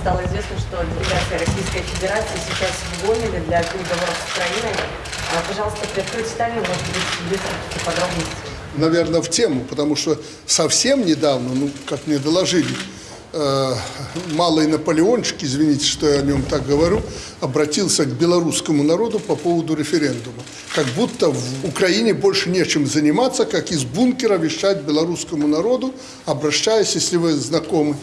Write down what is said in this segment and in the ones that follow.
стало известно, что делегация Российской Федерации сейчас в Гомеле для переговоров с Украиной. А, Пожалуйста, приоткройте тайну, может быть, есть какие-то наверное, в тему, потому что совсем недавно, ну, как мне доложили, э, малый Наполеончик, извините, что я о нем так говорю, обратился к белорусскому народу по поводу референдума. Как будто в Украине больше нечем заниматься, как из бункера вещать белорусскому народу, обращаясь, если вы знакомы,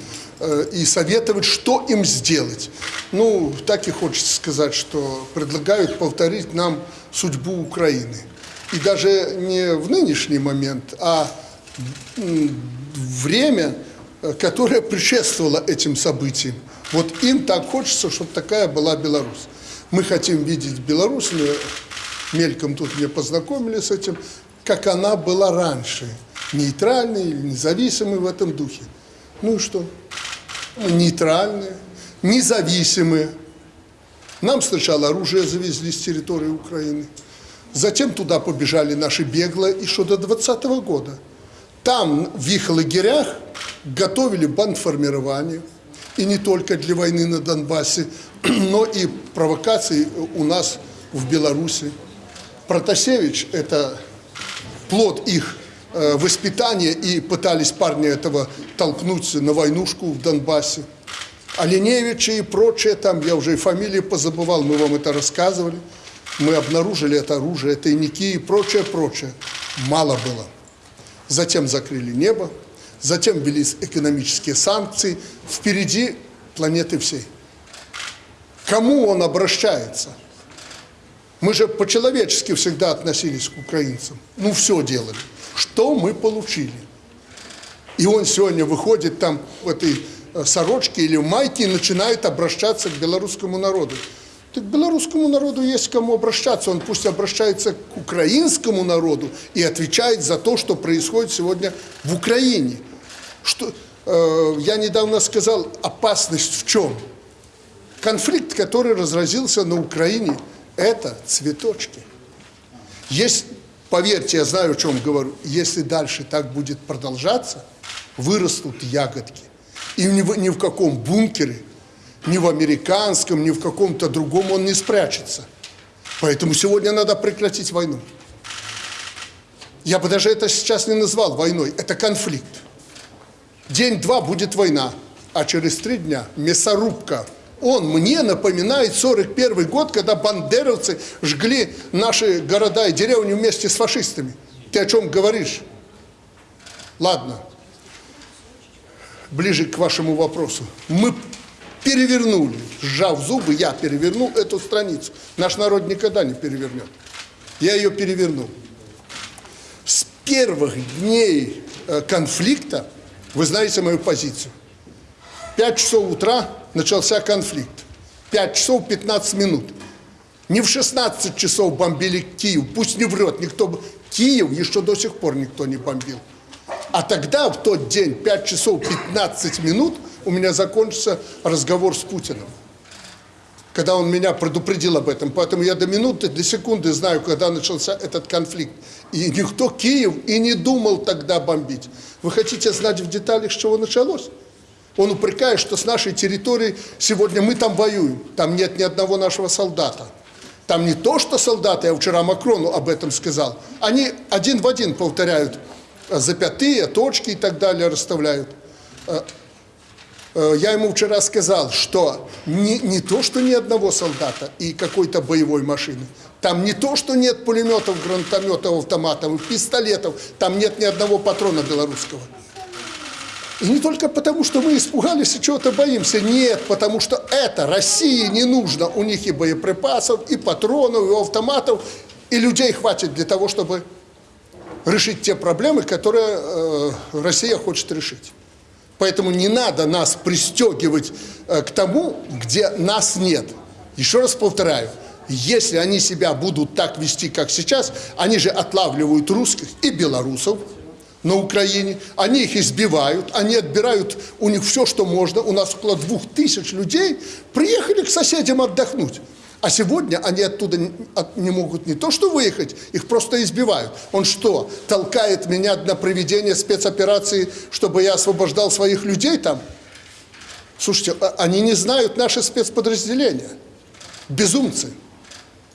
и советовать, что им сделать. Ну, так и хочется сказать, что предлагают повторить нам судьбу Украины. И даже не в нынешний момент, а время, э, которое предшествовало этим событиям. Вот им так хочется, чтобы такая была Беларусь. Мы хотим видеть Беларусь, мы мельком тут мне познакомили с этим, как она была раньше, нейтральной независимой в этом духе. Ну и что? Нейтральные, независимые. Нам сначала оружие завезли с территории Украины. Затем туда побежали наши беглые еще до 20 года. Там, в их лагерях, готовили бандформирование. И не только для войны на Донбассе, но и провокации у нас в Беларуси. Протасевич – это плод их воспитания, и пытались парни этого толкнуть на войнушку в Донбассе. Оленевича и прочее, там я уже и фамилии позабывал, мы вам это рассказывали. Мы обнаружили это оружие, тайники и прочее, прочее. Мало было. Затем закрыли небо, затем ввели экономические санкции. Впереди планеты всей. Кому он обращается? Мы же по-человечески всегда относились к украинцам. Ну, все делали. Что мы получили? И он сегодня выходит там в этой э, сорочке или в майке и начинает обращаться к белорусскому народу. Так белорусскому народу есть к кому обращаться. Он пусть обращается к украинскому народу и отвечает за то, что происходит сегодня в Украине. Что, э, я недавно сказал, опасность в чем? Конфликт, который разразился на Украине, это цветочки. Есть, поверьте, я знаю, о чем говорю, если дальше так будет продолжаться, вырастут ягодки. И ни в, ни в каком бункере, ни в американском, ни в каком-то другом он не спрячется. Поэтому сегодня надо прекратить войну. Я бы даже это сейчас не назвал войной, это конфликт. День-два будет война, а через три дня мясорубка. Он мне напоминает 41 год, когда бандеровцы жгли наши города и деревни вместе с фашистами. Ты о чем говоришь? Ладно, ближе к вашему вопросу. Мы перевернули, сжав зубы, я перевернул эту страницу. Наш народ никогда не перевернет. Я ее перевернул. С первых дней э, конфликта, вы знаете мою позицию, 5 часов утра начался конфликт. 5 часов 15 минут. Не в 16 часов бомбили Киев, пусть не врет никто. б- Киев еще до сих пор никто не бомбил. А тогда, в тот день, 5 часов 15 минут, у меня закончился разговор с Путиным. Когда он меня предупредил об этом. Поэтому я до минуты, до секунды знаю, когда начался этот конфликт. И никто Киев и не думал тогда бомбить. Вы хотите знать в деталях, с чего началось? Он упрекает, что с нашей территории сегодня мы там воюем. Там нет ни одного нашего солдата. Там не то, что солдаты, я вчера Макрону об этом сказал. Они один в один повторяют э, запятые, точки и так далее расставляют. Э, э, Я ему вчера сказал, что не, не то, что ни одного солдата и какой-то боевой машины. Там не то, что нет пулеметов, гранатометов, автоматов, пистолетов. Там нет ни одного патрона белорусского. Не только потому, что мы испугались и чего-то боимся. Нет, потому что это России не нужно. У них и боеприпасов, и патронов, и автоматов, и людей хватит для того, чтобы решить те проблемы, которые э, Россия хочет решить. Поэтому не надо нас пристегивать э, к тому, где нас нет. Еще раз повторяю, если они себя будут так вести, как сейчас, они же отлавливают русских и белорусов, на Украине, они их избивают, они отбирают у них все, что можно. У нас около двух тысяч людей приехали к соседям отдохнуть. А сегодня они оттуда не- могут не то что выехать, их просто избивают. Он что, толкает меня на проведение спецоперации, чтобы я освобождал своих людей там? Слушайте, а- они не знают наши спецподразделения. Безумцы.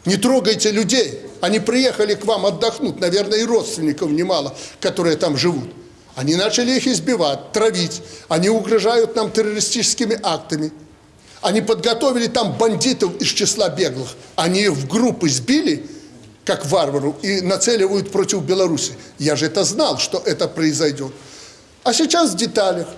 Не трогайте людей. Они приехали к вам отдохнуть, наверное, и родственников немало, которые там живут. Они начали их избивать, травить. Они угрожают нам террористическими актами. Они подготовили там бандитов из числа беглых. Они их в группы сбили, как варвару, и нацеливают против Беларуси. Я же это знал, что это произойдет. А сейчас в деталях.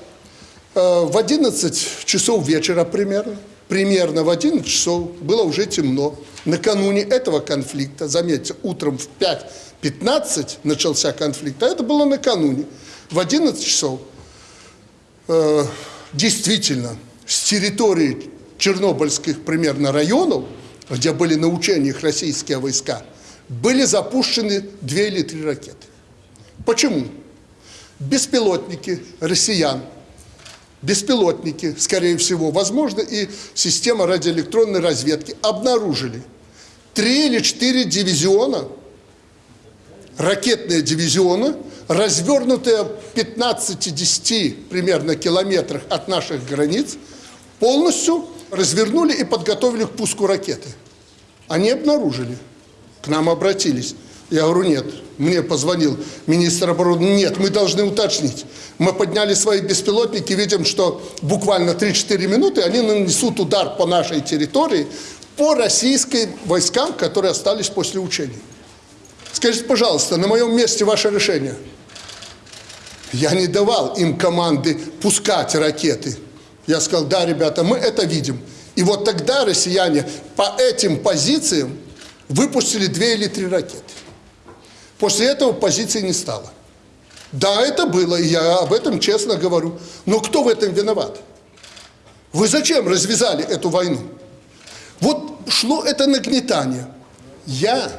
Э, В 11 часов вечера примерно, примерно в 11 часов было уже темно. Накануне этого конфликта, заметьте, утром в 5.15 начался конфликт, а это было накануне. В 11 часов э, действительно с территории чернобыльских примерно районов, где были на учениях российские войска, были запущены две или три ракеты. Почему? Беспилотники россиян, беспилотники, скорее всего, возможно, и система радиоэлектронной разведки обнаружили три или четыре дивизиона, ракетные дивизионы, развернутые в 15-10 примерно километрах от наших границ, полностью развернули и подготовили к пуску ракеты. Они обнаружили, к нам обратились. Я говорю, нет, мне позвонил министр обороны, нет, мы должны уточнить. Мы подняли свои беспилотники, видим, что буквально 3-4 минуты они нанесут удар по нашей территории, по российским войскам, которые остались после учений. Скажите, пожалуйста, на моем месте ваше решение? Я не давал им команды пускать ракеты. Я сказал, да, ребята, мы это видим. И вот тогда россияне по этим позициям выпустили две или три ракеты. После этого позиции не стало. Да, это было, и я об этом честно говорю. Но кто в этом виноват? Вы зачем развязали эту войну? Вот шло это нагнетание. Я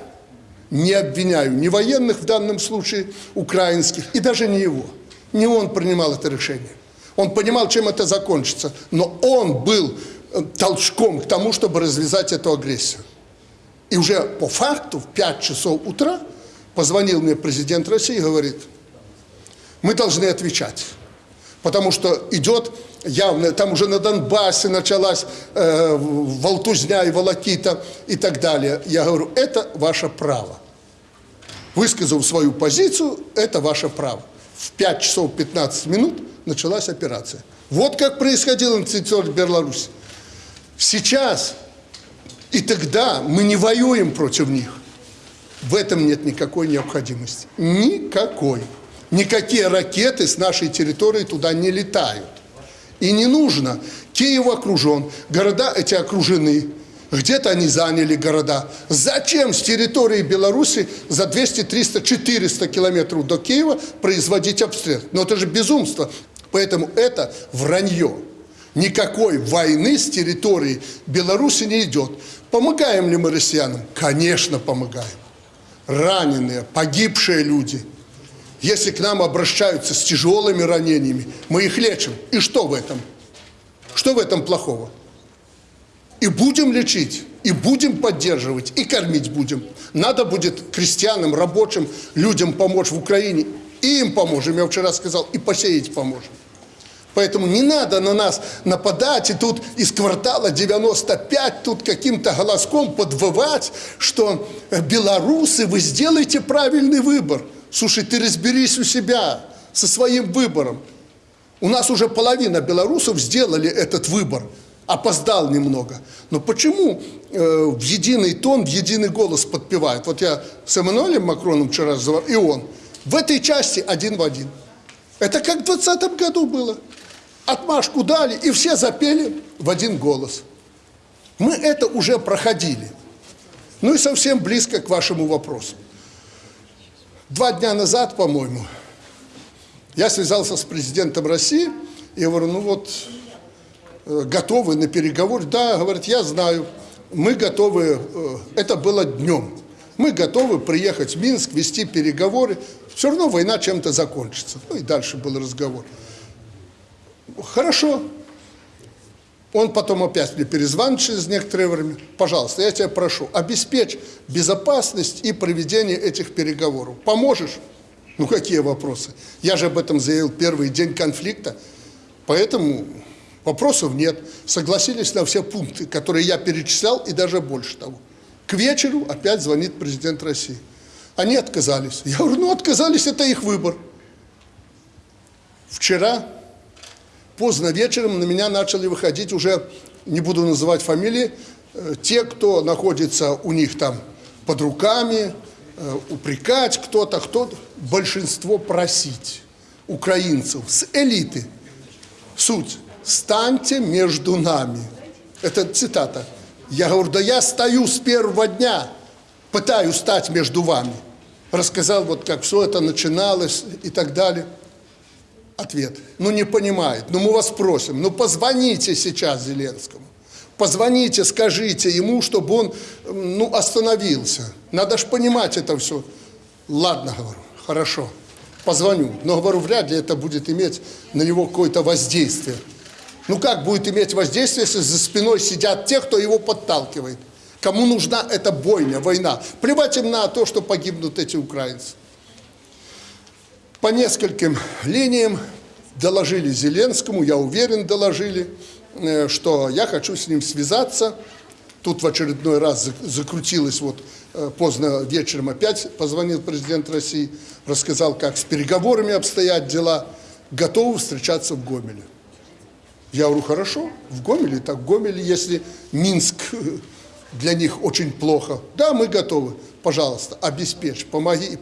не обвиняю ни военных в данном случае, украинских, и даже не его. Не он принимал это решение. Он понимал, чем это закончится. Но он был э, толчком к тому, чтобы развязать эту агрессию. И уже по факту в 5 часов утра позвонил мне президент России и говорит, мы должны отвечать. Потому что идет явно, там уже на Донбассе началась э, волтузня и волокита и так далее. Я говорю, это ваше право. Высказал свою позицию, это ваше право. В 5 часов 15 минут началась операция. Вот как происходило на территории Беларуси. Сейчас и тогда мы не воюем против них. В этом нет никакой необходимости. Никакой. Никакие ракеты с нашей территории туда не летают. И не нужно. Киев окружен, города эти окружены. Где-то они заняли города. Зачем с территории Беларуси за 200, 300, 400 километров до Киева производить обстрел? Но это же безумство. Поэтому это вранье. Никакой войны с территории Беларуси не идет. Помогаем ли мы россиянам? Конечно, помогаем. Раненые, погибшие люди. Если к нам обращаются с тяжелыми ранениями, мы их лечим. И что в этом? Что в этом плохого? И будем лечить, и будем поддерживать, и кормить будем. Надо будет крестьянам, рабочим, людям помочь в Украине. И им поможем, я вчера сказал, и посеять поможем. Поэтому не надо на нас нападать и тут из квартала 95 тут каким-то голоском подвывать, что белорусы, вы сделаете правильный выбор. Слушай, ты разберись у себя со своим выбором. У нас уже половина белорусов сделали этот выбор. Опоздал немного. Но почему э, в единый тон, в единый голос подпевают? Вот я с Эммануэлем Макроном вчера разговаривал, и он. В этой части один в один. Это как в 2020 году было. Отмашку дали, и все запели в один голос. Мы это уже проходили. Ну и совсем близко к вашему вопросу. Два дня назад, по-моему, я связался с президентом России, и говорю, ну вот, э, готовы на переговоры? Да, говорит, я знаю, мы готовы, э, это было днем, мы готовы приехать в Минск, вести переговоры, все равно война чем-то закончится. Ну и дальше был разговор. Хорошо. Он потом опять мне перезвонит через некоторое время. Пожалуйста, я тебя прошу, обеспечь безопасность и проведение этих переговоров. Поможешь? Ну, какие вопросы? Я же об этом заявил первый день конфликта. Поэтому Вопросов нет. Согласились на все пункты, которые я перечислял, и даже больше того. К вечеру опять звонит президент России. Они отказались. Я говорю, ну отказались, это их выбор. Вчера, поздно вечером, на меня начали выходить уже, не буду называть фамилии, э, те, кто находится у них там под руками, э, упрекать кто-то, кто-то, большинство просить украинцев с элиты. Суть. Станьте между нами. Это цитата. Я говорю, да я стою с первого дня, пытаюсь стать между вами. Рассказал, вот как все это начиналось и так далее. Ответ. Ну не понимает. Ну мы вас просим, ну позвоните сейчас Зеленскому. Позвоните, скажите ему, чтобы он ну, остановился. Надо же понимать это все. Ладно, говорю, хорошо, позвоню. Но, говорю, вряд ли это будет иметь на него какое-то воздействие. Ну как будет иметь воздействие, если за спиной сидят те, кто его подталкивает? Кому нужна эта бойня, война? Плевать им на то, что погибнут эти украинцы. По нескольким линиям доложили Зеленскому, я уверен, доложили, э, что я хочу с ним связаться. Тут в очередной раз закрутилось, вот э, поздно вечером опять позвонил президент России, рассказал, как с переговорами обстоят дела, готовы встречаться в Гомеле. Я говорю, хорошо, в Гомеле, так в Гомеле, если Минск для них очень плохо, да, мы готовы, пожалуйста, обеспечь, помоги.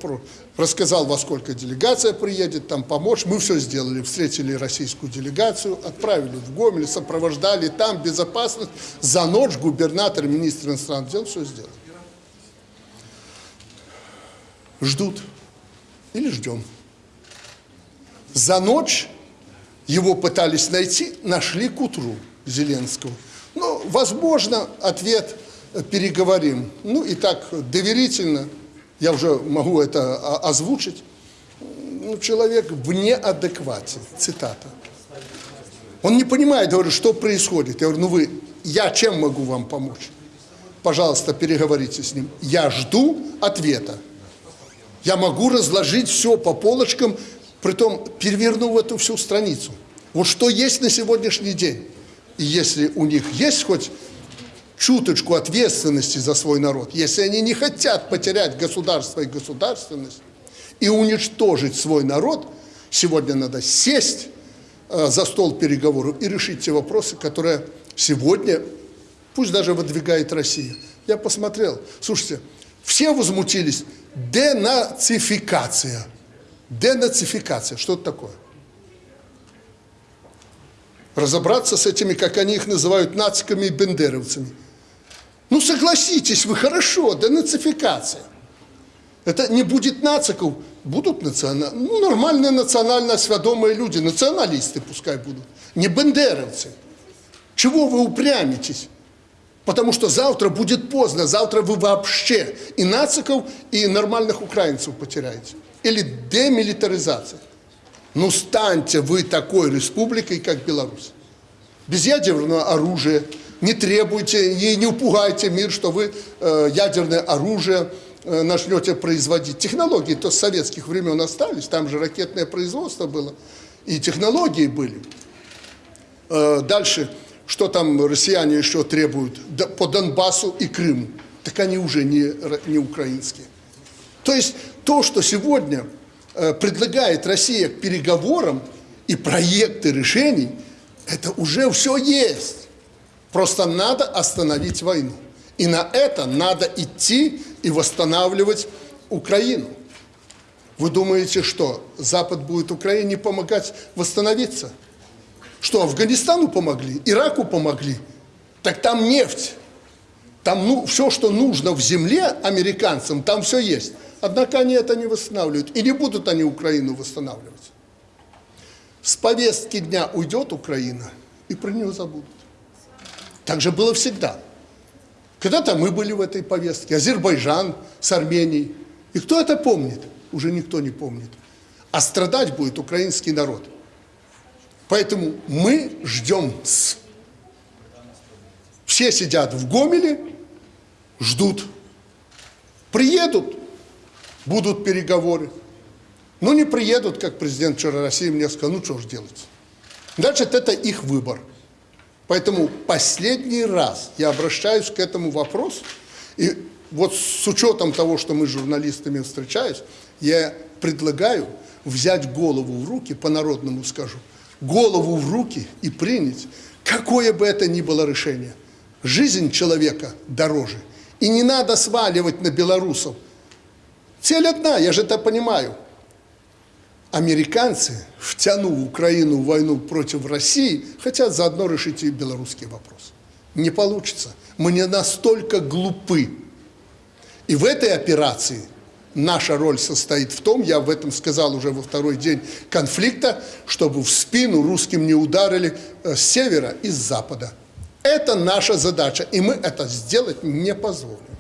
Рассказал, во сколько делегация приедет, там помочь. Мы все сделали, встретили российскую делегацию, отправили в Гомель, сопровождали там, безопасность. За ночь губернатор, министр иностранных дел все сделал. Ждут или ждем. За ночь его пытались найти, нашли к утру Зеленского. Ну, возможно, ответ переговорим. Ну и так доверительно, я уже могу это озвучить. Ну, человек в неадеквате, цитата. Он не понимает, говорю, что происходит. Я говорю, ну вы, я чем могу вам помочь? Пожалуйста, переговорите с ним. Я жду ответа. Я могу разложить все по полочкам, Притом перевернув эту всю страницу. Вот что есть на сегодняшний день. И если у них есть хоть чуточку ответственности за свой народ, если они не хотят потерять государство и государственность и уничтожить свой народ, сегодня надо сесть э, за стол переговоров и решить те вопросы, которые сегодня, пусть даже выдвигает Россия. Я посмотрел, слушайте, все возмутились, денацификация – Денацификация. Что это такое? Разобраться с этими, как они их называют, нациками и бендеровцами. Ну, согласитесь вы, хорошо, денацификация. Это не будет нациков, будут националь... ну, нормальные национально сведомые люди, националисты пускай будут, не бендеровцы. Чего вы упрямитесь? Потому что завтра будет поздно, завтра вы вообще и нациков, и нормальных украинцев потеряете или демилитаризация. Ну, станьте вы такой республикой, как Беларусь. Без ядерного оружия. Не требуйте, не, не упугайте мир, что вы э, ядерное оружие э, начнете производить. Технологии то с советских времен остались, там же ракетное производство было, и технологии были. Э, дальше, что там россияне еще требуют по Донбассу и Крыму? Так они уже не, не украинские. То есть то, что сегодня предлагает Россия к переговорам и проекты решений, это уже все есть. Просто надо остановить войну. И на это надо идти и восстанавливать Украину. Вы думаете, что Запад будет Украине помогать восстановиться? Что, Афганистану помогли, Ираку помогли? Так там нефть. Там ну, все, что нужно в земле американцам, там все есть. Однако они это не восстанавливают. И не будут они Украину восстанавливать. С повестки дня уйдет Украина, и про нее забудут. Так же было всегда. Когда-то мы были в этой повестке, Азербайджан с Арменией. И кто это помнит? Уже никто не помнит. А страдать будет украинский народ. Поэтому мы ждем с. Все сидят в Гомеле, ждут. Приедут, будут переговоры. Ну, не приедут, как президент вчера России мне сказал, ну, что ж делать. Значит, это их выбор. Поэтому последний раз я обращаюсь к этому вопросу, и вот с учетом того, что мы с журналистами встречаюсь, я предлагаю взять голову в руки, по-народному скажу, голову в руки и принять, какое бы это ни было решение. Жизнь человека дороже. И не надо сваливать на белорусов. Цель одна, я же это понимаю. Американцы, втянув Украину в войну против России, хотят заодно решить и белорусский вопрос. Не получится. Мы не настолько глупы. И в этой операции наша роль состоит в том, я об этом сказал уже во второй день конфликта, чтобы в спину русским не ударили э, с севера и с запада. Это наша задача, и мы это сделать не позволим.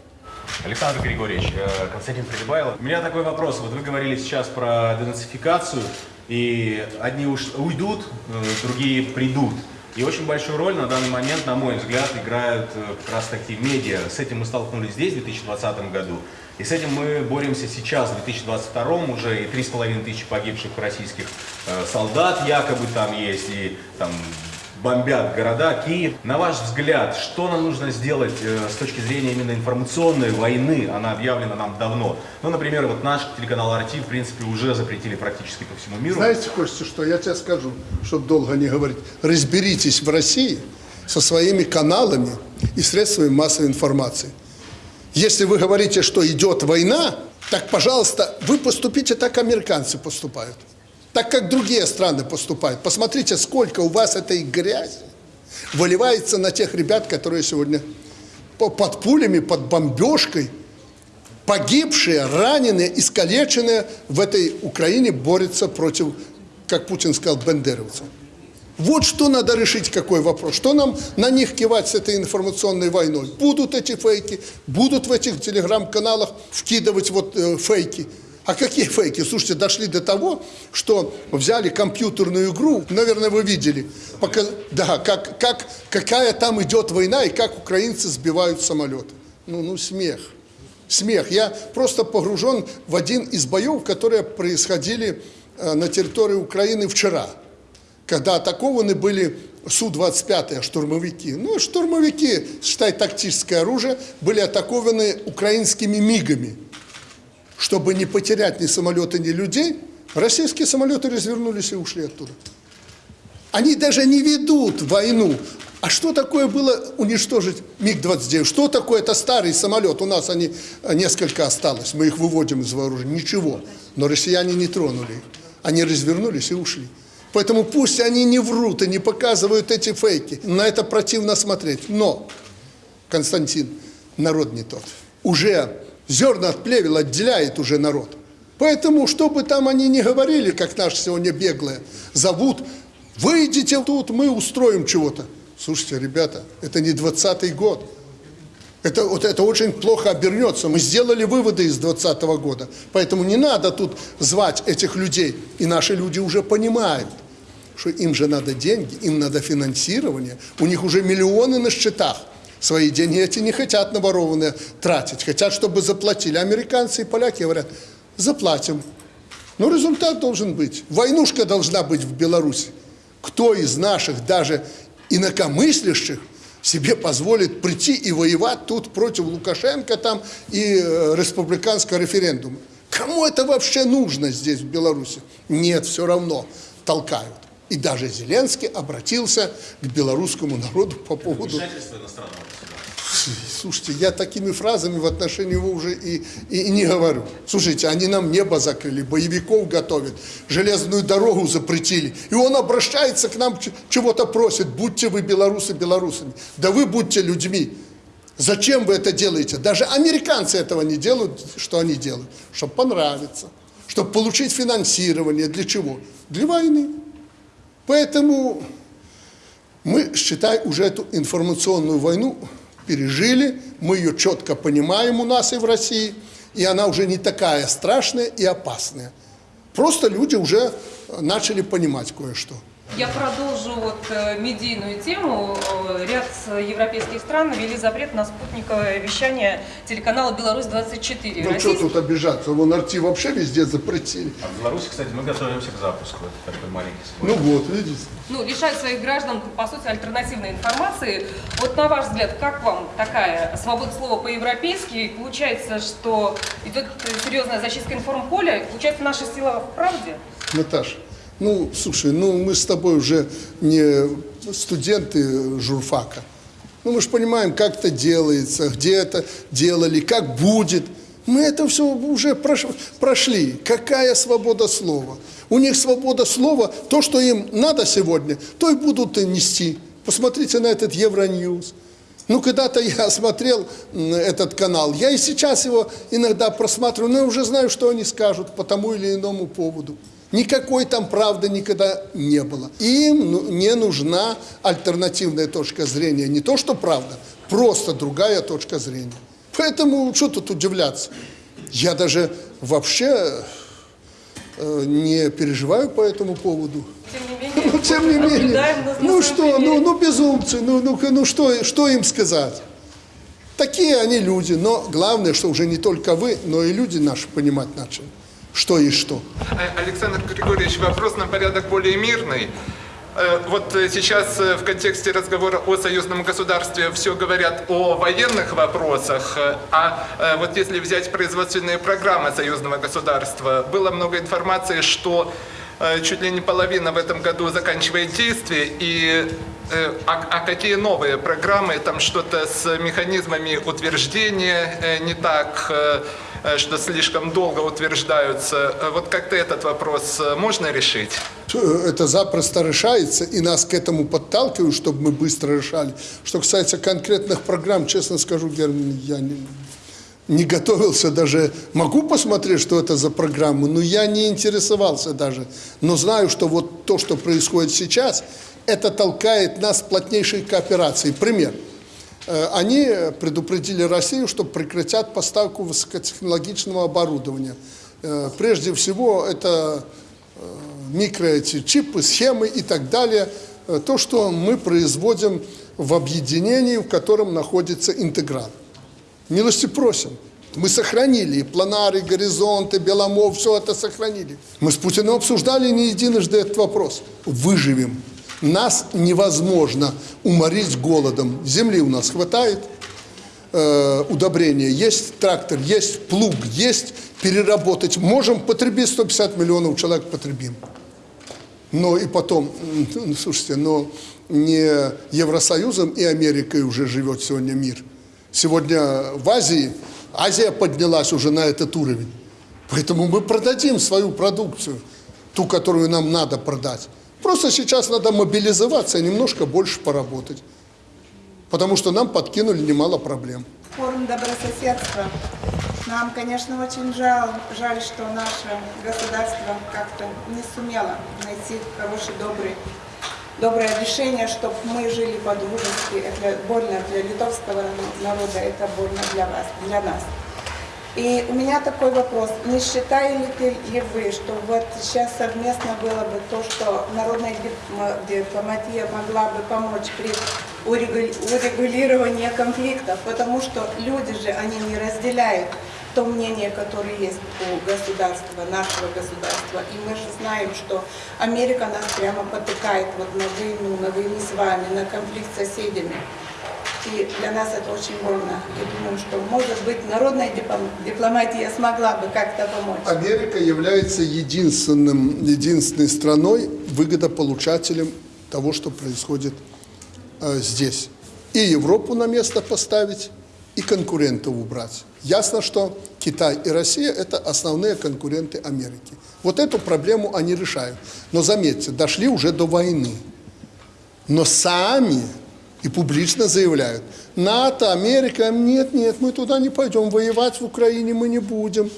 Александр Григорьевич, э, Константин Придыбайло. У меня такой вопрос. Вот вы говорили сейчас про денацификацию, и одни уж уйдут, э, другие придут. И очень большую роль на данный момент, на мой взгляд, играют э, как раз таки медиа. С этим мы столкнулись здесь, в 2020 году. И с этим мы боремся сейчас, в 2022 уже, и 3,5 тысячи погибших российских солдат якобы там есть, и там бомбят города, Киев. На ваш взгляд, что нам нужно сделать э, с точки зрения именно информационной войны? Она объявлена нам давно. Ну, например, вот наш телеканал RT, в принципе, уже запретили практически по всему миру. Знаете, Костя, что я тебе скажу, чтобы долго не говорить. Разберитесь в России со своими каналами и средствами массовой информации. Если вы говорите, что идет война, так, пожалуйста, вы поступите так, американцы поступают так как другие страны поступают. Посмотрите, сколько у вас этой грязи выливается на тех ребят, которые сегодня под пулями, под бомбежкой, погибшие, раненые, искалеченные в этой Украине борются против, как Путин сказал, бендеровцев. Вот что надо решить, какой вопрос. Что нам на них кивать с этой информационной войной? Будут эти фейки, будут в этих телеграм-каналах вкидывать вот э, фейки – а какие фейки? Слушайте, дошли до того, что взяли компьютерную игру, наверное, вы видели, пока, да, как, как, какая там идет война и как украинцы сбивают самолеты. Ну, ну, смех. Смех. Я просто погружен в один из боев, которые происходили э, на территории Украины вчера, когда атакованы были Су-25, штурмовики. Ну, штурмовики, считай, тактическое оружие, были атакованы украинскими МИГами чтобы не потерять ни самолеты, ни людей, российские самолеты развернулись и ушли оттуда. Они даже не ведут войну. А что такое было уничтожить МиГ-29? Что такое? Это старый самолет. У нас они э, несколько осталось. Мы их выводим из вооружения. Ничего. Но россияне не тронули их. Они развернулись и ушли. Поэтому пусть они не врут и не показывают эти фейки. На это противно смотреть. Но, Константин, народ не тот. Уже Зерна от плевел отделяет уже народ. Поэтому, что бы там они ни говорили, как наши сегодня беглые, зовут, выйдите тут, мы устроим чего-то. Слушайте, ребята, это не 20-й год. Это, вот это очень плохо обернется. Мы сделали выводы из 2020 года. Поэтому не надо тут звать этих людей. И наши люди уже понимают, что им же надо деньги, им надо финансирование. У них уже миллионы на счетах. Свои деньги эти не хотят наворованные тратить, хотят, чтобы заплатили. Американцы и поляки говорят, заплатим. Но результат должен быть. Войнушка должна быть в Беларуси. Кто из наших, даже инакомыслящих, себе позволит прийти и воевать тут против Лукашенко там и э, республиканского референдума? Кому это вообще нужно здесь, в Беларуси? Нет, все равно толкают. И даже Зеленский обратился к белорусскому народу по поводу... Слушайте, я такими фразами в отношении его уже и, и, и не говорю. Слушайте, они нам небо закрыли, боевиков готовят, железную дорогу запретили. И он обращается к нам, чего-то просит, будьте вы белорусы белорусами. Да вы будьте людьми. Зачем вы это делаете? Даже американцы этого не делают, что они делают? Чтобы понравиться, чтобы получить финансирование. Для чего? Для войны. Поэтому мы, считай, уже эту информационную войну пережили, мы ее четко понимаем у нас и в России, и она уже не такая страшная и опасная. Просто люди уже начали понимать кое-что. Я продолжу вот э, медийную тему. Э, Ряд европейских стран ввели запрет на спутниковое вещание телеканала «Беларусь-24». Ну что тут обижаться? Вон арти вообще везде запретили. А в Беларуси, кстати, мы готовимся к запуску. Это такой маленький Ну спойлер. вот, видите. ну, лишать своих граждан, по сути, альтернативной информации. Вот на ваш взгляд, как вам такая свобода слова по-европейски? Получается, что идет серьезная зачистка информполя, получается, наша сила в правде? Наташа, ну, слушай, ну мы с тобой уже не студенты журфака. Ну, мы же понимаем, как это делается, где это делали, как будет. Мы это все уже прош- прошли. Какая свобода слова? У них свобода слова, то, что им надо сегодня, то и будут нести. Посмотрите на этот Евроньюз. Ну, когда-то я смотрел этот канал, я и сейчас его иногда просматриваю, но я уже знаю, что они скажут по тому или иному поводу. Никакой там правды никогда не было. Им ну, не нужна альтернативная точка зрения. Не то, что правда, просто другая точка зрения. Поэтому что тут удивляться? Я даже вообще э, не переживаю по этому поводу. Ну, тем не менее, ну что, ну, ну безумцы, ну, ну, ну что, что им сказать? Такие они люди, но главное, что уже не только вы, но и люди наши понимать начали, что и что. Э, Александр Григорьевич, вопрос на порядок более мирный. Э, Вот э, сейчас в контексте разговора о союзном государстве все говорят о военных вопросах, а вот если взять производственные программы союзного государства, было много информации, что чуть ли не половина в этом году заканчивает действие, и а, а какие новые программы, там что-то с механизмами утверждения не так, что слишком долго утверждаются. Э, Вот как-то этот вопрос э, можно решить? Это запросто решается, и нас к этому подталкивают, чтобы мы быстро решали. Что касается конкретных программ, честно скажу, Герман, я не, не готовился даже. Могу посмотреть, что это за программы, но я не интересовался даже. Но знаю, что вот то, что происходит сейчас, это толкает нас к плотнейшей кооперации. Пример. Э, Они предупредили Россию, что прекратят поставку высокотехнологичного оборудования. Э, Прежде всего, это э, микро эти чипы, схемы и так далее. То, что мы производим в объединении, в котором находится интеграл. Милости просим. Мы сохранили и планары, и горизонты, Беломор, все это сохранили. Мы с Путиным обсуждали не единожды этот вопрос. Выживем. Нас невозможно уморить голодом. Земли у нас хватает, э, удобрения есть, трактор есть, плуг есть, переработать. Можем потребить 150 миллионов человек, потребим. Но и потом, ну, слушайте, но не Евросоюзом и Америкой уже живет сегодня мир. Сегодня в Азии, Азия поднялась уже на этот уровень. Поэтому мы продадим свою продукцию, ту, которую нам надо продать. Просто сейчас надо мобилизоваться и немножко больше поработать. Потому что нам подкинули немало проблем. Форум добрососедства. Нам, конечно, очень жаль, жаль, что наше государство как-то не сумело найти хороший, добрый, доброе решение, чтобы мы жили по-дружески. Это больно для литовского народа, это больно для вас, для нас. И у меня такой вопрос. Не считаете ли вы, что вот сейчас совместно было бы то, что народная дип- дипломатия могла бы помочь при урегу- урегулировании конфликтов? Потому что люди же, они не разделяют то мнение, которое есть у государства, нашего государства. И мы же знаем, что Америка нас прямо потыкает вот на войну, на войну с вами, на конфликт с соседями. И для нас это очень больно. И думаю, что, может быть, народная дипломатия смогла бы как-то помочь. Америка является единственным, единственной страной, выгодополучателем того, что происходит э, здесь. И Европу на место поставить, и конкурентов убрать. Ясно, что Китай и Россия – это основные конкуренты Америки. Вот эту проблему они решают. Но заметьте, дошли уже до войны. Но сами и публично заявляют, НАТО, Америка, нет, нет, мы туда не пойдем, воевать в Украине мы не будем.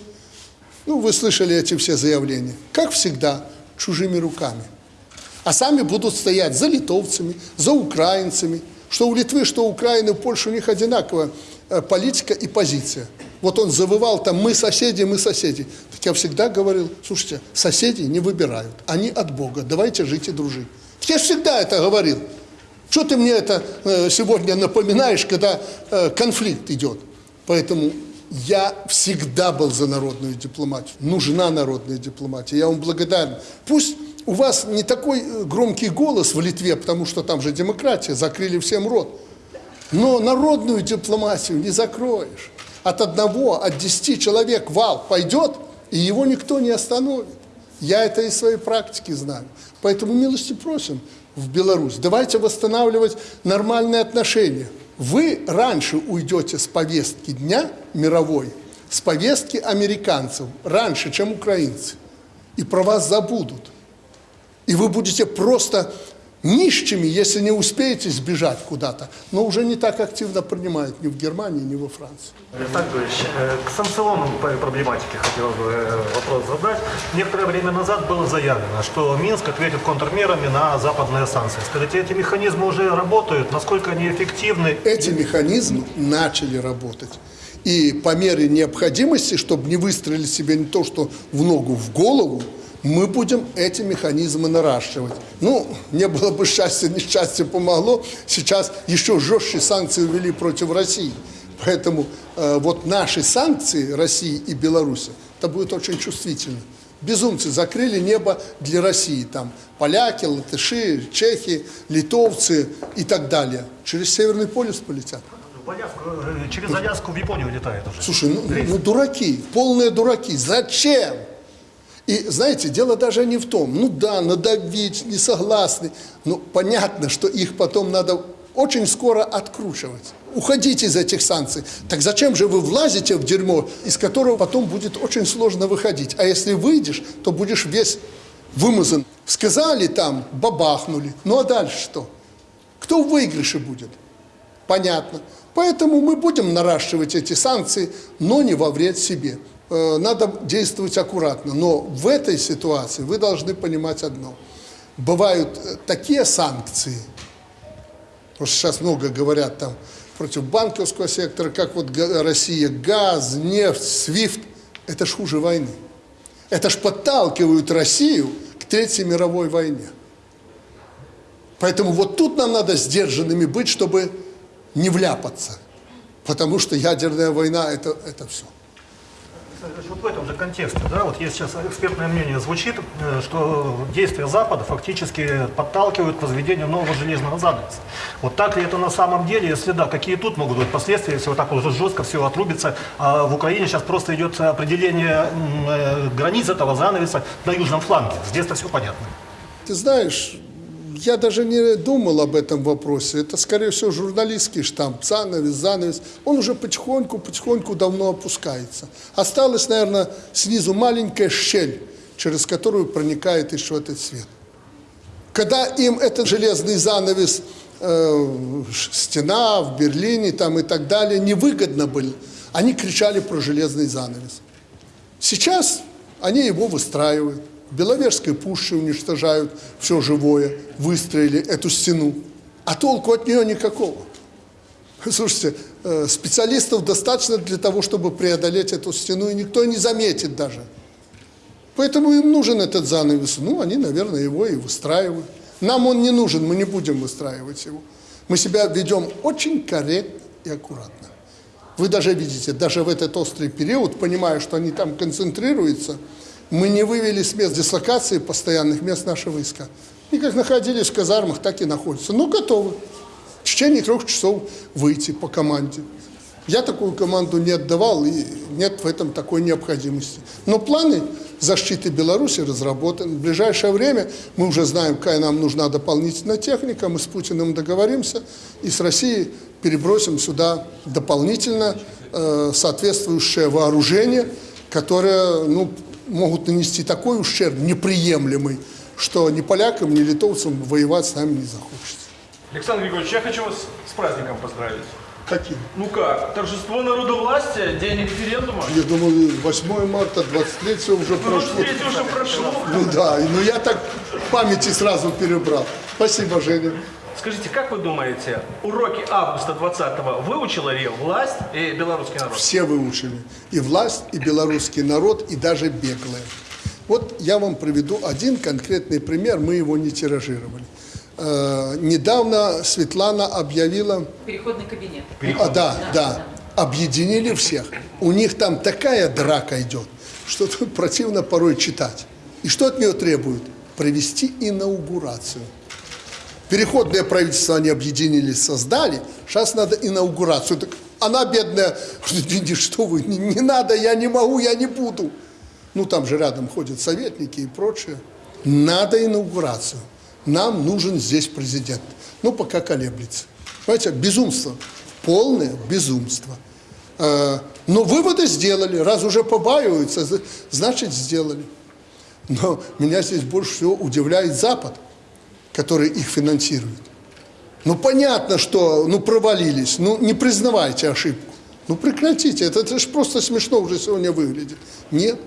Ну, вы слышали эти все заявления. Как всегда, чужими руками. А сами будут стоять за литовцами, за украинцами. Что у Литвы, что у Украины, у Польши у них одинаковая э, политика и позиция. Вот он завывал там «мы соседи, мы соседи». Так я всегда говорил, слушайте, соседи не выбирают, они от Бога, давайте жить и дружить. Я всегда это говорил. Что ты мне это э, сегодня напоминаешь, когда э, конфликт идет? Поэтому я всегда был за народную дипломатию. Нужна народная дипломатия. Я вам благодарен. Пусть у вас не такой э, громкий голос в Литве, потому что там же демократия, закрыли всем рот. Но народную дипломатию не закроешь. От одного, от десяти человек вал пойдет, и его никто не остановит. Я это из своей практики знаю. Поэтому милости просим в Беларусь. Давайте восстанавливать нормальные отношения. Вы раньше уйдете с повестки дня мировой, с повестки американцев, раньше, чем украинцы. И про вас забудут. И вы будете просто нищими, если не успеете сбежать куда-то. Но уже не так активно принимают ни в Германии, ни во Франции. Александр Григорьевич, э, к санкционной пр- проблематике хотел бы э, вопрос задать. Некоторое время назад было заявлено, что Минск ответит контрмерами на западные санкции. Скажите, эти механизмы уже работают? Насколько они эффективны? Эти механизмы начали работать. И по мере необходимости, чтобы не выстрелить себе не то, что в ногу, в голову, мы будем эти механизмы наращивать. Ну, не было бы счастья, несчастье помогло. Сейчас еще жестче санкции ввели против России. Поэтому э, вот наши санкции России и Беларуси, это будет очень чувствительно. Безумцы закрыли небо для России. Там поляки, латыши, чехи, литовцы и так далее. Через Северный полюс полетят. В Аляску, э, через Аляску в Японию летает уже. Слушай, ну, ну дураки, полные дураки. Зачем? И знаете, дело даже не в том, ну да, надавить, не согласны. Но понятно, что их потом надо очень скоро откручивать. Уходите из этих санкций. Так зачем же вы влазите в дерьмо, из которого потом будет очень сложно выходить? А если выйдешь, то будешь весь вымазан. Сказали там, бабахнули. Ну а дальше что? Кто в выигрыше будет? Понятно. Поэтому мы будем наращивать эти санкции, но не во вред себе. Э, Надо действовать аккуратно. Но в этой ситуации вы должны понимать одно. Бывают э, такие санкции, что сейчас много говорят там против банковского сектора, как вот Россия, газ, нефть, свифт. Это ж хуже войны. Это ж подталкивают Россию к Третьей мировой войне. Поэтому вот тут нам надо сдержанными быть, чтобы не вляпаться. Потому что ядерная война это, это все. Вот в этом же контексте, да, вот есть сейчас экспертное мнение звучит, э, что действия Запада фактически подталкивают к возведению нового железного занавеса. Вот так ли это на самом деле? Если да, какие тут могут быть последствия, если вот так уже жестко все отрубится? А в Украине сейчас просто идет определение э, границ этого занавеса на южном фланге. Здесь-то все понятно. Ты знаешь, я даже не думал об этом вопросе. Это, скорее всего, журналистский штамп. Занавес, занавес. Он уже потихоньку, потихоньку давно опускается. Осталась, наверное, снизу маленькая щель, через которую проникает еще этот свет. Когда им этот железный занавес, э, стена в Берлине там и так далее, невыгодно были, они кричали про железный занавес. Сейчас они его выстраивают. Беловежской пуще уничтожают все живое, выстроили эту стену. А толку от нее никакого. Слушайте, э, специалистов достаточно для того, чтобы преодолеть эту стену, и никто не заметит даже. Поэтому им нужен этот занавес. Ну, они, наверное, его и выстраивают. Нам он не нужен, мы не будем выстраивать его. Мы себя ведем очень корректно и аккуратно. Вы даже видите, даже в этот острый период, понимая, что они там концентрируются, мы не вывели с мест дислокации постоянных мест наши войска. И как находились в казармах, так и находятся. Но готовы в течение трех часов выйти по команде. Я такую команду не отдавал, и нет в этом такой необходимости. Но планы защиты Беларуси разработаны. В ближайшее время мы уже знаем, какая нам нужна дополнительная техника. Мы с Путиным договоримся и с Россией перебросим сюда дополнительно э, соответствующее вооружение, которое ну, могут нанести такой ущерб неприемлемый, что ни полякам, ни литовцам воевать с нами не захочется. Александр Григорьевич, я хочу вас с праздником поздравить. Каким? Ну как, торжество народовластия, день референдума. Я думаю, 8 марта, 23 уже Ну, прошло. третье уже прошло. Ну да, ну я так памяти сразу перебрал. Спасибо, Женя. Скажите, как вы думаете, уроки августа 20-го выучила ли власть и белорусский народ? Все выучили. И власть, и белорусский народ, и даже беглые. Вот я вам приведу один конкретный пример, мы его не тиражировали. э, недавно Светлана объявила Переходный кабинет. а, да, да, объединили всех. У них там такая драка идет, что тут противно порой читать. И что от нее требуют? Провести инаугурацию. Переходное правительство они объединились, создали. Сейчас надо инаугурацию. Так она бедная, что вы, не, не надо, я не могу, я не буду. Ну, там же рядом ходят советники и прочее. Надо инаугурацию. Нам нужен здесь президент. Ну, пока колеблется. Понимаете, безумство. Полное безумство. Э, Но выводы сделали. Раз уже побаиваются, значит, сделали. Но меня здесь больше всего удивляет Запад, который их финансирует. Ну, понятно, что ну, провалились. Ну, не признавайте ошибку. Ну, прекратите. Это, это же просто смешно уже сегодня выглядит. Нет.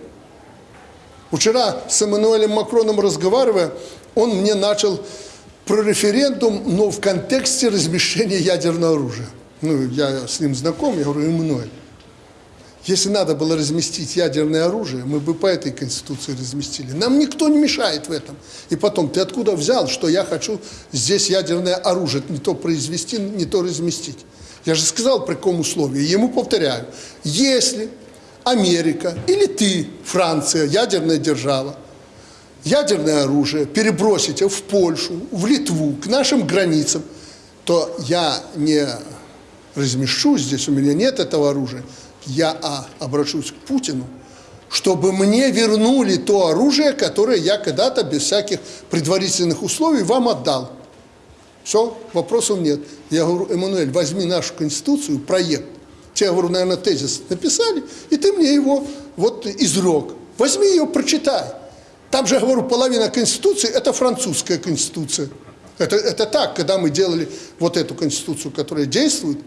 Вчера с Эммануэлем Макроном разговаривая, он мне начал про референдум, но в контексте размещения ядерного оружия. Ну, я с ним знаком, я говорю, Эммануэль, если надо было разместить ядерное оружие, мы бы по этой конституции разместили. Нам никто не мешает в этом. И потом, ты откуда взял, что я хочу здесь ядерное оружие не то произвести, не то разместить? Я же сказал, при каком условии. Ему повторяю, если Америка или ты, Франция, ядерная держава, ядерное оружие перебросите в Польшу, в Литву, к нашим границам, то я не размещу здесь, у меня нет этого оружия, я а, обращусь к Путину, чтобы мне вернули то оружие, которое я когда-то без всяких предварительных условий вам отдал. Все, вопросов нет. Я говорю, Эммануэль, возьми нашу конституцию, проект. Тебе, говорю, наверное, тезис написали, и ты мне его вот изрек. Возьми ее, прочитай. Там же, говорю, половина конституции – это французская конституция. Это, это так, когда мы делали вот эту конституцию, которая действует,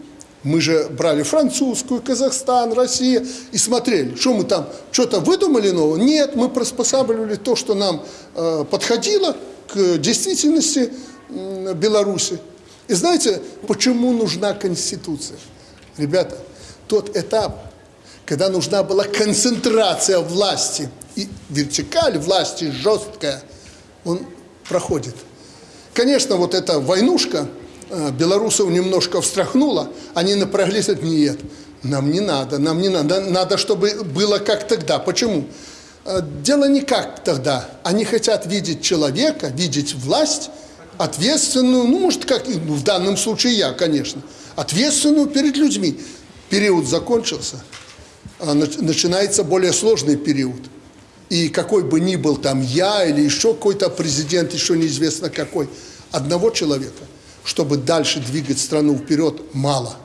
мы же брали французскую, Казахстан, Россия и смотрели, что мы там, что-то выдумали нового? Нет, мы приспосабливали то, что нам э, подходило к действительности м, Беларуси. И знаете, почему нужна Конституция? Ребята, тот этап, когда нужна была концентрация власти и вертикаль власти жесткая, он проходит. Конечно, вот эта войнушка э, белорусов немножко встряхнула, они напряглись, говорят, нет, нам не надо, нам не надо, надо, чтобы было как тогда. Почему? Э, Дело не как тогда. Они хотят видеть человека, видеть власть, ответственную, ну, может, как ну, в данном случае я, конечно, ответственную перед людьми. Период закончился, а нач- начинается более сложный период. И какой бы ни был там я или еще какой-то президент, еще неизвестно какой, одного человека, чтобы дальше двигать страну вперед, мало.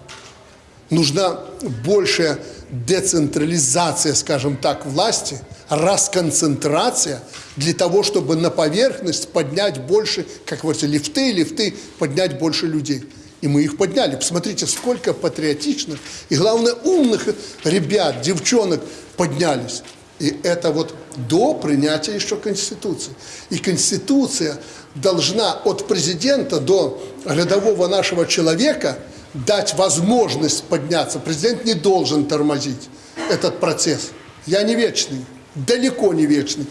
Нужна большая децентрализация, скажем так, власти, расконцентрация для того, чтобы на поверхность поднять больше, как говорится, лифты, лифты, поднять больше людей. И мы их подняли. Посмотрите, сколько патриотичных и, главное, умных ребят, девчонок поднялись. И это вот до принятия еще Конституции. И Конституция должна от президента до рядового нашего человека дать возможность подняться. Президент не должен тормозить этот процесс. Я не вечный, далеко не вечный.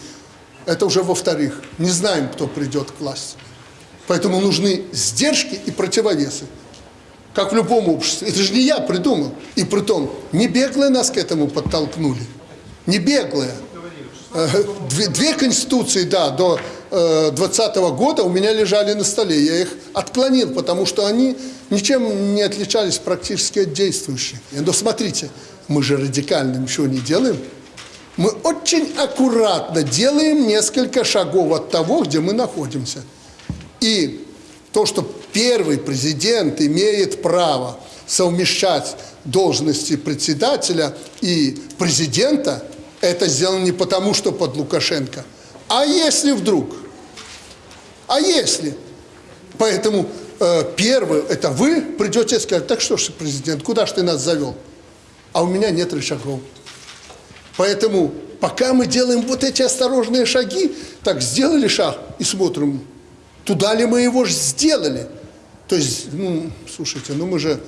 Это уже во-вторых. Не знаем, кто придет к власти. Поэтому нужны сдержки и противовесы. Как в любом обществе. Это же не я придумал. И при том, не беглые нас к этому подтолкнули. Не беглые. Э, Две, конституции, да, до 2020 года у меня лежали на столе. Я их отклонил, потому что они ничем не отличались практически от действующих. Но смотрите, мы же радикально ничего не делаем. Мы очень аккуратно делаем несколько шагов от того, где мы находимся. И то, что первый президент имеет право совмещать должности председателя и президента, это сделано не потому, что под Лукашенко. А если вдруг? А если? Поэтому э, первый, это вы придете и скажете, так что ж, президент, куда ж ты нас завел? А у меня нет рычагов. Поэтому пока мы делаем вот эти осторожные шаги, так сделали шаг и смотрим, туда ли мы его ж сделали. То есть, ну, слушайте, ну мы же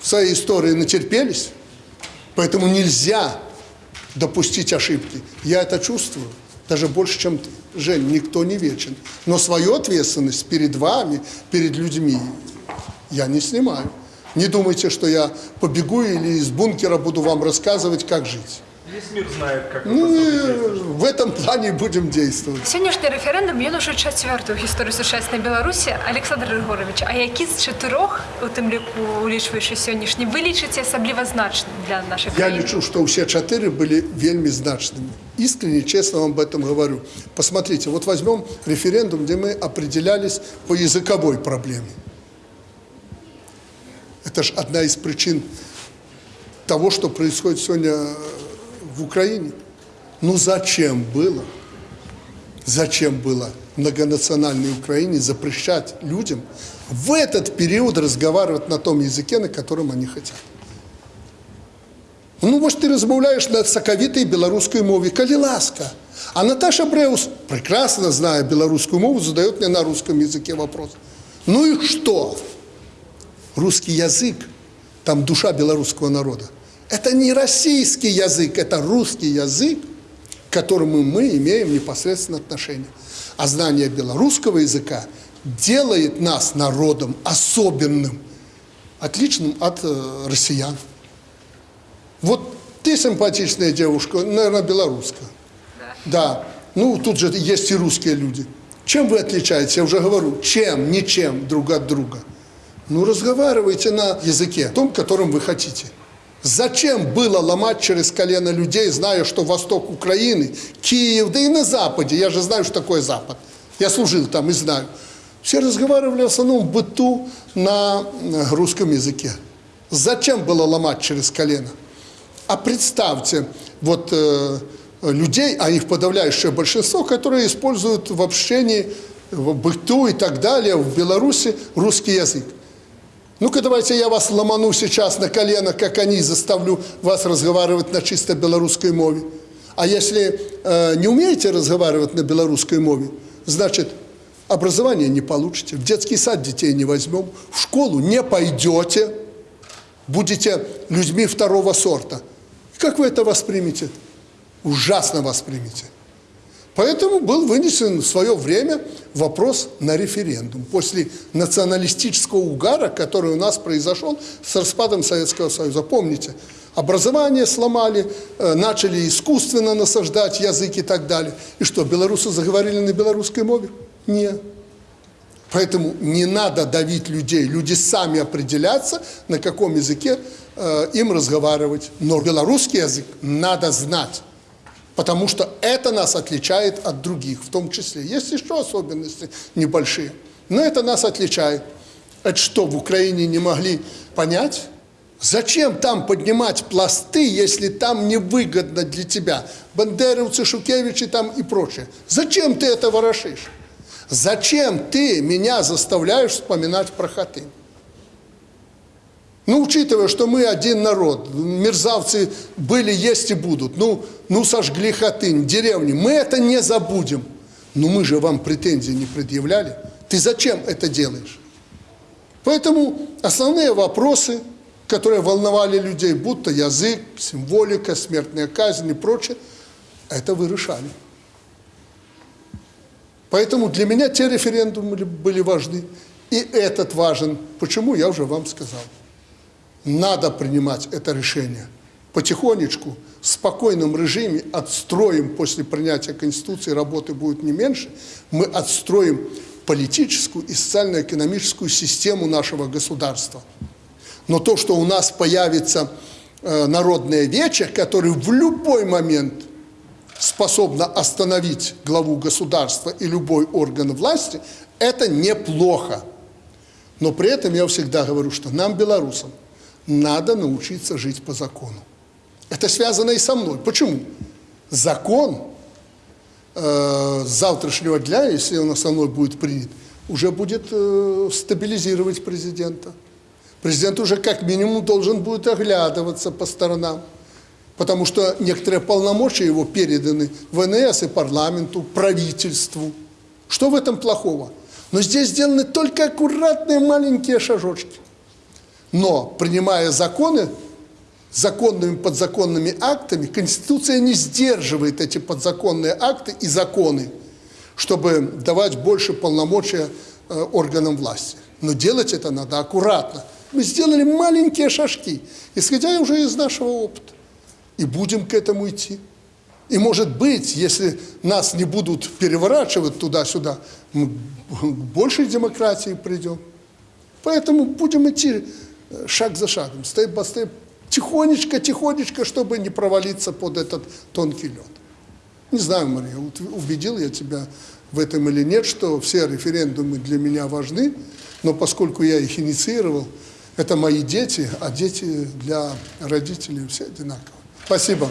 в своей истории натерпелись, поэтому нельзя допустить ошибки. Я это чувствую. даже больше, чем ты. Жень, никто не вечен. Но свою ответственность перед вами, перед людьми я не снимаю. Не думайте, что я побегу или из бункера буду вам рассказывать, как жить. Весь мир знает, как Ну, это и в этом плане будем действовать. Сьогоднішній референдум він уже четвертий у історії сучасної Білорусі. Олександр Григорович, а які з чотирьох, у тим ліку улічуючи сьогоднішні, ви лічите особливо значним для нашої Я країни? лечу, что все четыре были вельми значными. Искренне, честно вам об этом говорю. Посмотрите, вот возьмем референдум, где мы определялись по языковой проблеме. Это же одна из причин того, что происходит сегодня в Украине. Ну зачем было, зачем было многонациональной Украине запрещать людям в этот период разговаривать на том языке, на котором они хотят? Ну, може, ти розмовляєш на соковитій білоруській мові, коли ласка. А Наташа Бреус, прекрасно зная белорусскую мову, задает мне на русском языке вопрос. Ну и что? Русский язык, там душа белорусского народа. Это не российский язык, это русский язык, к которому мы имеем непосредственно отношение. А знание белорусского языка делает нас народом особенным, отличным от э, россиян. Вот ты симпатичная девушка, наверное, белорусская. Да. Ну, тут же есть и русские люди. Чем вы отличаетесь? Я уже говорю, чем, ничем друг от друга. Ну, разговаривайте на языке, том, которым вы хотите. Зачем было ломать через колено людей, зная, что восток Украины, Киев, да и на Западе, я же знаю, что такое Запад. Я служил там и знаю. Все разговаривали в основном в быту на э, русском языке. Зачем было ломать через колено? А представьте, вот э, людей, а их подавляющее большинство, которые используют в общении, в быту и так далее, в Беларуси русский язык. Ну-ка давайте я вас ломану сейчас на колено, как они, заставлю вас разговаривать на чисто белорусской мове. А если э, не умеете разговаривать на белорусской мове, значит, образование не получите, в детский сад детей не возьмем, в школу не пойдете, будете людьми второго сорта. Как вы это воспримете? Ужасно воспримете. Поэтому был вынесен в свое время вопрос на референдум. После националистического угара, который у нас произошел с распадом Советского Союза. Помните, образование сломали, э, начали искусственно насаждать язык и так далее. И что, белорусы заговорили на белорусской мове? Нет. Поэтому не надо давить людей. Люди сами определятся, на каком языке э, им разговаривать. Но белорусский язык надо знать. Потому что это нас отличает от других, в том числе. Есть еще особенности небольшие, но это нас отличает. Это что, в Украине не могли понять? Зачем там поднимать пласты, если там невыгодно для тебя? Бандеровцы, Шукевичи там и прочее. Зачем ты это ворошишь? Зачем ты меня заставляешь вспоминать про Хатынь? Ну, учитывая, что мы один народ, мерзавцы были, есть и будут. Ну, ну сожгли Хатынь, деревни. Мы это не забудем. Но мы же вам претензий не предъявляли. Ты зачем это делаешь? Поэтому основные вопросы, которые волновали людей, будто язык, символика, смертная казнь и прочее, это вы решали. Поэтому для меня те референдумы были важны. И этот важен. Почему, я уже вам сказал. Надо принимать это решение. Потихонечку, в спокойном режиме отстроим после принятия Конституции, работы будет не меньше, мы отстроим политическую и социально-экономическую систему нашего государства. Но то, что у нас появится э, народное вече, который в любой момент способна остановить главу государства и любой орган власти, это неплохо. Но при этом я всегда говорю, что нам, белорусам, надо научиться жить по закону. Это связано и со мной. Почему? Закон э, завтрашнего дня, если он со мной будет принят, уже будет э, стабилизировать президента. Президент уже как минимум должен будет оглядываться по сторонам, потому что некоторые полномочия его переданы ВНС и парламенту, правительству. Что в этом плохого? Но здесь сделаны только аккуратные маленькие шажочки. Но, принимая законы, законными подзаконными актами, Конституция не сдерживает эти подзаконные акты и законы, чтобы давать больше полномочия э, органам власти. Но делать это надо аккуратно. Мы сделали маленькие шажки, исходя уже из нашего опыта. И будем к этому идти. И может быть, если нас не будут переворачивать туда-сюда, мы к большей демократии придем. Поэтому будем идти шаг за шагом, степ по степ, тихонечко, тихонечко, чтобы не провалиться под этот тонкий лед. Не знаю, Мария, убедил я тебя в этом или нет, что все референдумы для меня важны, но поскольку я их инициировал, это мои дети, а дети для родителей все одинаково. Спасибо.